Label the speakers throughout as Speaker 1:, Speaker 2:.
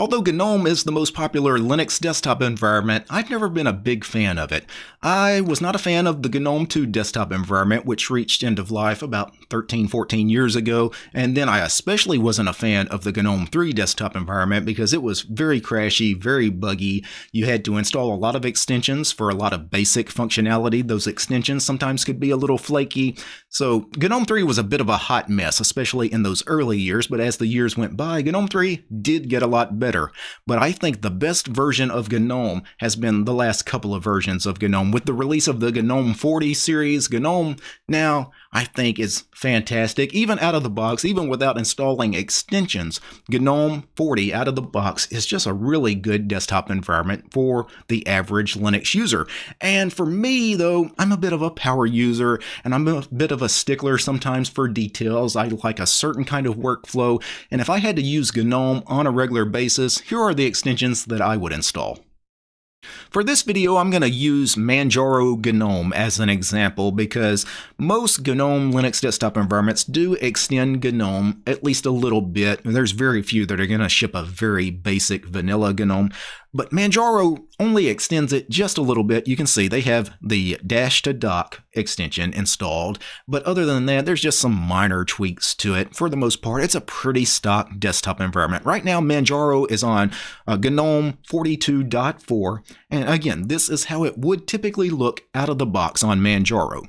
Speaker 1: Although GNOME is the most popular Linux desktop environment, I've never been a big fan of it. I was not a fan of the GNOME 2 desktop environment, which reached end of life about 13, 14 years ago, and then I especially wasn't a fan of the GNOME 3 desktop environment because it was very crashy, very buggy. You had to install a lot of extensions for a lot of basic functionality. Those extensions sometimes could be a little flaky. So GNOME 3 was a bit of a hot mess, especially in those early years, but as the years went by, GNOME 3 did get a lot better better. But I think the best version of GNOME has been the last couple of versions of GNOME. With the release of the GNOME 40 series, GNOME now I think is fantastic. Even out of the box, even without installing extensions, GNOME 40 out of the box is just a really good desktop environment for the average Linux user. And for me, though, I'm a bit of a power user and I'm a bit of a stickler sometimes for details. I like a certain kind of workflow. And if I had to use GNOME on a regular basis, here are the extensions that I would install. For this video, I'm going to use Manjaro GNOME as an example because most GNOME Linux desktop environments do extend GNOME at least a little bit. There's very few that are going to ship a very basic vanilla GNOME, but Manjaro only extends it just a little bit. You can see they have the dash to dock extension installed, but other than that, there's just some minor tweaks to it. For the most part, it's a pretty stock desktop environment. Right now, Manjaro is on uh, GNOME 42.4, and again, this is how it would typically look out of the box on Manjaro.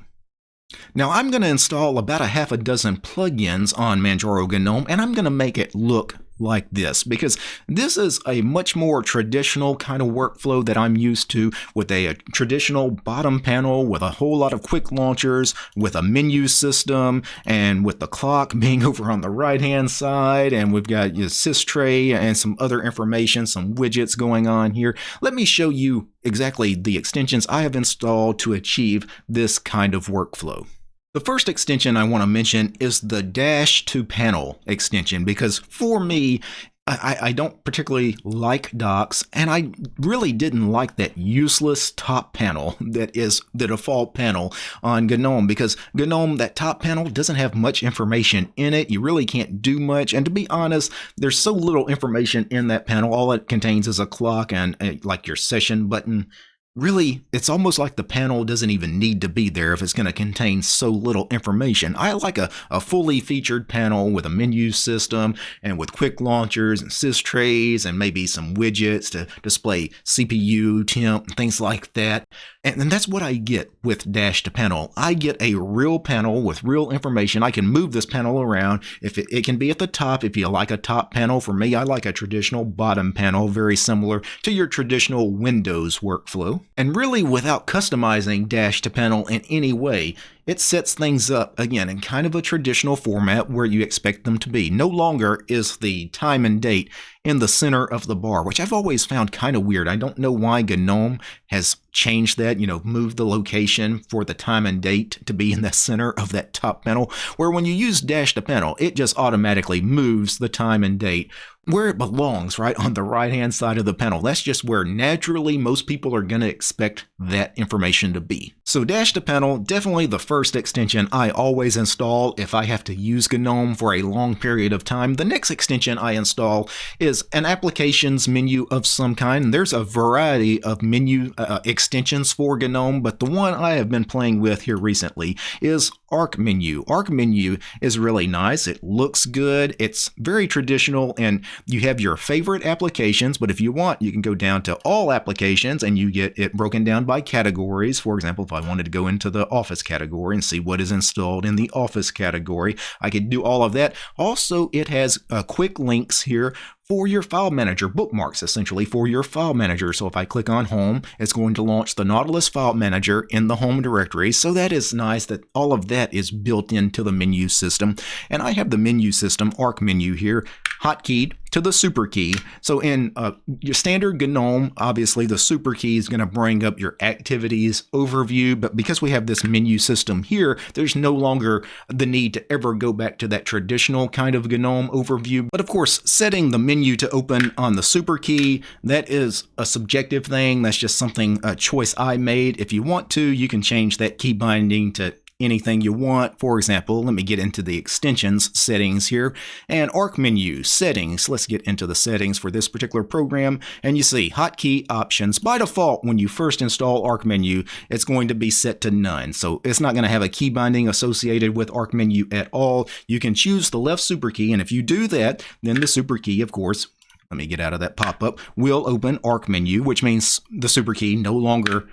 Speaker 1: Now I'm going to install about a half a dozen plugins on Manjaro GNOME and I'm going to make it look like this because this is a much more traditional kind of workflow that I'm used to with a, a, traditional bottom panel with a whole lot of quick launchers with a menu system and with the clock being over on the right hand side and we've got your systray and some other information some widgets going on here. Let me show you exactly the extensions I have installed to achieve this kind of workflow the first extension I want to mention is the Dash to Panel extension because for me, I, I, don't particularly like docks, and I really didn't like that useless top panel that is the default panel on GNOME because GNOME, that top panel, doesn't have much information in it. You really can't do much, and to be honest, there's so little information in that panel. All it contains is a clock and a, like your session button Really, it's almost like the panel doesn't even need to be there if it's going to contain so little information. I like a, a fully featured panel with a menu system and with quick launchers and sys trays and maybe some widgets to display CPU, temp, things like that. And, and that's what I get with Dash to Panel. I get a real panel with real information. I can move this panel around. If it, it can be at the top, if you like a top panel. For me, I like a traditional bottom panel, very similar to your traditional Windows workflow. And really, without customizing Dash to Panel in any way, it sets things up again in kind of a traditional format where you expect them to be. No longer is the time and date in the center of the bar, which I've always found kind of weird. I don't know why GNOME has changed that, you know, moved the location for the time and date to be in the center of that top panel, where when you use dash to panel, it just automatically moves the time and date where it belongs, right on the right hand side of the panel. That's just where naturally most people are going to expect that information to be. So dash to panel, definitely the first extension I always install if I have to use GNOME for a long period of time. The next extension I install is an applications menu of some kind. There's a variety of menu uh, extensions for GNOME, but the one I have been playing with here recently is Arc Menu. Arc Menu is really nice. It looks good. It's very traditional and you have your favorite applications, but if you want, you can go down to all applications and you get it broken down by categories. For example, if I wanted to go into the Office category and see what is installed in the Office category, I could do all of that. Also, it has uh, quick links here for your file manager, bookmarks essentially for your file manager. So if I click on home, it's going to launch the Nautilus file manager in the home directory. So that is nice that all of that is built into the menu system. And I have the menu system, arc menu here, hotkeyed to the super key. So in uh, your standard GNOME, obviously the super key is going to bring up your activities overview, but because we have this menu system here, there's no longer the need to ever go back to that traditional kind of GNOME overview. But of course, setting the menu to open on the super key, that is a subjective thing. That's just something, a choice I made. If you want to, you can change that key binding to anything you want. For example, let me get into the extensions settings here and arc menu settings. Let's get into the settings for this particular program. And you see hotkey options. By default, when you first install arc menu, it's going to be set to none. So it's not going to have a key binding associated with arc menu at all. You can choose the left super key. And if you do that, then the super key, of course, let me get out of that pop-up, will open arc menu, which means the super key no longer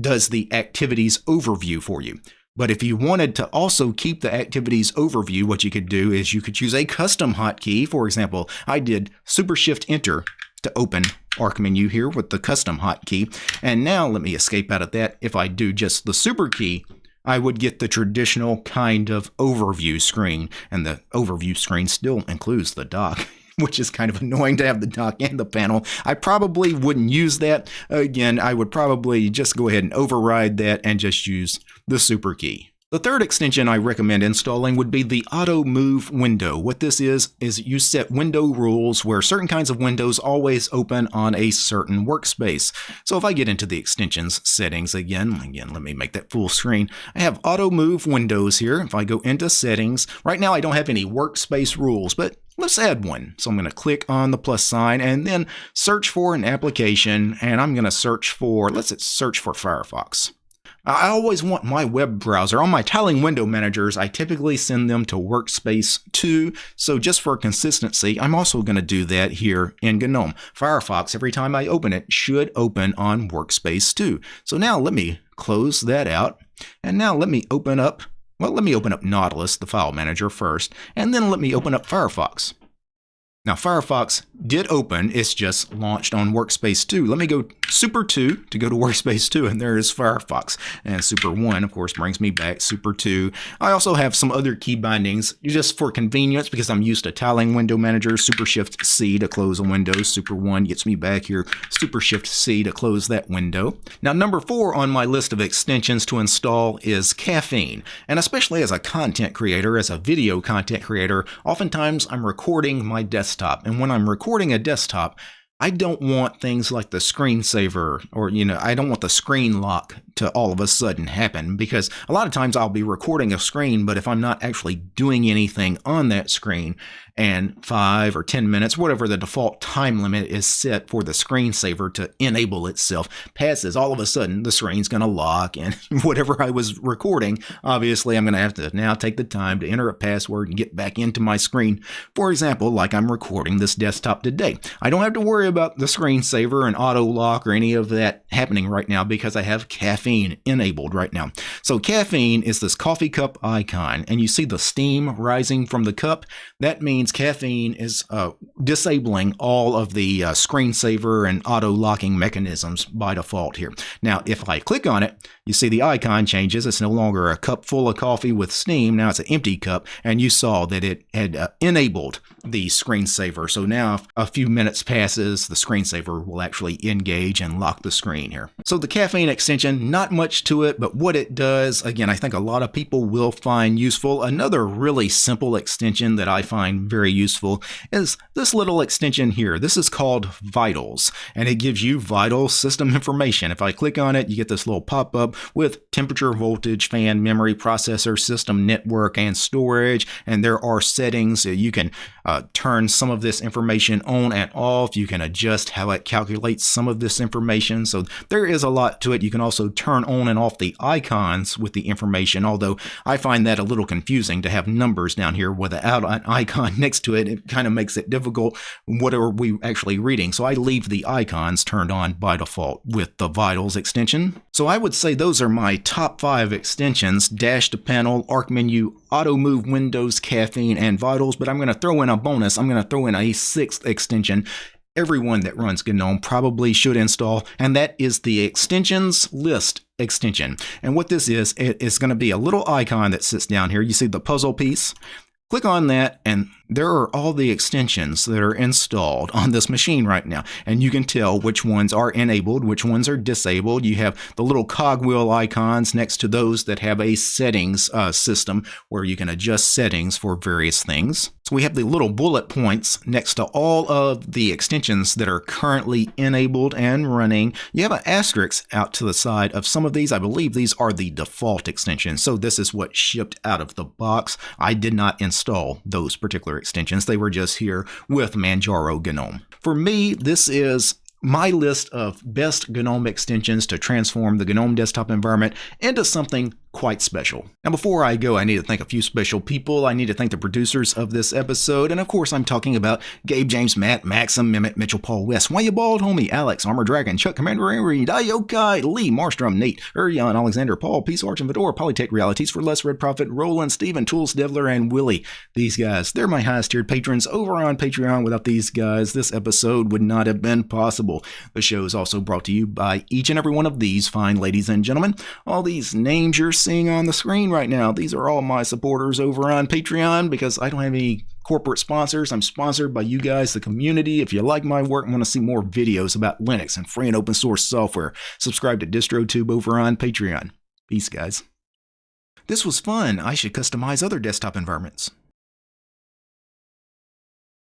Speaker 1: does the activities overview for you. But if you wanted to also keep the activities overview, what you could do is you could choose a custom hotkey. For example, I did Super Shift Enter to open Arc menu here with the custom hotkey. And now let me escape out of that. If I do just the super key, I would get the traditional kind of overview screen. And the overview screen still includes the dock. which is kind of annoying to have the dock and the panel. I probably wouldn't use that. Again, I would probably just go ahead and override that and just use the super key. The third extension I recommend installing would be the Auto Move window. What this is, is you set window rules where certain kinds of windows always open on a certain workspace. So if I get into the extensions settings again, again, let me make that full screen. I have Auto Move windows here. If I go into settings, right now I don't have any workspace rules, but let's add one. So I'm going to click on the plus sign and then search for an application and I'm going to search for, let's search for Firefox. I always want my web browser. On my tiling window managers, I typically send them to Workspace 2. So just for consistency, I'm also going to do that here in GNOME. Firefox, every time I open it, should open on Workspace 2. So now let me close that out. And now let me open up, well, let me open up Nautilus, the file manager first, and then let me open up Firefox. Now Firefox did open, it's just launched on Workspace 2. Let me go Super 2 to go to Workspace 2 and there is Firefox. And Super 1 of course brings me back Super 2. I also have some other key bindings just for convenience because I'm used to tiling window manager. Super Shift C to close a window. Super 1 gets me back here. Super Shift C to close that window. Now number 4 on my list of extensions to install is Caffeine. And especially as a content creator, as a video content creator, oftentimes I'm recording my desktop desktop. And when I'm recording a desktop, I don't want things like the screensaver or, you know, I don't want the screen lock to all of a sudden happen because a lot of times I'll be recording a screen, but if I'm not actually doing anything on that screen and five or 10 minutes, whatever the default time limit is set for the screensaver to enable itself, passes, all of a sudden the screen's going to lock and whatever I was recording, obviously I'm going to have to now take the time to enter a password and get back into my screen. For example, like I'm recording this desktop today. I don't have to worry about the screensaver and auto lock or any of that happening right now because I have caffeine enabled right now. So caffeine is this coffee cup icon, and you see the steam rising from the cup. That means caffeine is uh, disabling all of the uh, screensaver and auto locking mechanisms by default here. Now, if I click on it, you see the icon changes. It's no longer a cup full of coffee with steam. Now it's an empty cup, and you saw that it had uh, enabled the screensaver. So now if a few minutes passes, the screensaver will actually engage and lock the screen here. So the caffeine extension, not much to it, but what it does, again, I think a lot of people will find useful. Another really simple extension that I find very useful is this little extension here. This is called Vitals, and it gives you vital system information. If I click on it, you get this little pop-up with temperature, voltage, fan, memory, processor, system, network, and storage, and there are settings. You can uh, turn some of this information on and off. You can adjust how it calculates some of this information. So there is a lot to it. You can also turn on and off the icons with the information, although I find that a little confusing to have numbers down here without an icon next to it. It kind of makes it difficult. What are we actually reading? So I leave the icons turned on by default with the Vitals extension. So I would say those are my top five extensions, Dash to Panel, Arc Menu, Auto Move Windows, Caffeine, and Vitals, but I'm going to throw in a bonus. I'm going to throw in a sixth extension everyone that runs GNOME probably should install, and that is the extensions list extension. And what this is, it is going to be a little icon that sits down here. You see the puzzle piece? Click on that and there are all the extensions that are installed on this machine right now. And you can tell which ones are enabled, which ones are disabled. You have the little cogwheel icons next to those that have a settings uh, system where you can adjust settings for various things. So we have the little bullet points next to all of the extensions that are currently enabled and running. You have an asterisk out to the side of some of these. I believe these are the default extensions. So this is what shipped out of the box. I did not install those particular extensions. They were just here with Manjaro GNOME. For me, this is my list of best GNOME extensions to transform the GNOME desktop environment into something quite special. Now, before I go, I need to thank a few special people. I need to thank the producers of this episode, and of course, I'm talking about Gabe, James, Matt, Maxim, Mehmet, Mitchell, Paul, West, Why You Bald, Homie, Alex, Armor Dragon, Chuck, Commander Avery, Dayokai, Lee, Marstrom, Nate, Urian, Alexander, Paul, Peace, Arch, and Fedora, Polytech Realities for Less Red Profit, Roland, Steven, Tools, Devler, and Willie. These guys, they're my highest tiered patrons over on Patreon. Without these guys, this episode would not have been possible. The show is also brought to you by each and every one of these fine ladies and gentlemen. All these names you're seeing on the screen right now. These are all my supporters over on Patreon because I don't have any corporate sponsors. I'm sponsored by you guys, the community. If you like my work and want to see more videos about Linux and free and open source software, subscribe to DistroTube over on Patreon. Peace, guys. This was fun. I should customize other desktop environments.